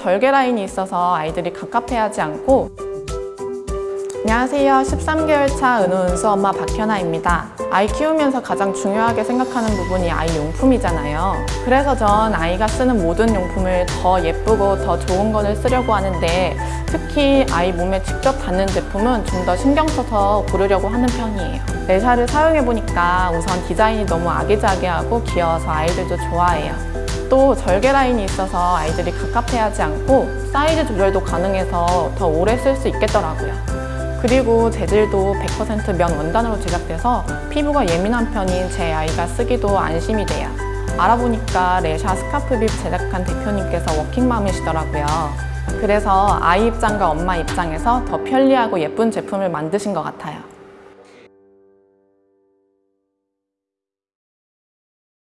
절개 라인이 있어서 아이들이 갑갑해하지 않고 안녕하세요. 13개월 차 은호은수 엄마 박현아입니다. 아이 키우면서 가장 중요하게 생각하는 부분이 아이 용품이잖아요. 그래서 전 아이가 쓰는 모든 용품을 더 예쁘고 더 좋은 거를 쓰려고 하는데 특히 아이 몸에 직접 닿는 제품은 좀 더 신경 써서 고르려고 하는 편이에요. 레샤를 사용해보니까 우선 디자인이 너무 아기자기하고 귀여워서 아이들도 좋아해요. 또 절개 라인이 있어서 아이들이 갑갑해하지 않고 사이즈 조절도 가능해서 더 오래 쓸 수 있겠더라고요. 그리고 재질도 100%면 원단으로 제작돼서 피부가 예민한 편인 제 아이가 쓰기도 안심이 돼요. 알아보니까 레샤 스카프빕 제작한 대표님께서 워킹맘이시더라고요. 그래서 아이 입장과 엄마 입장에서 더 편리하고 예쁜 제품을 만드신 것 같아요.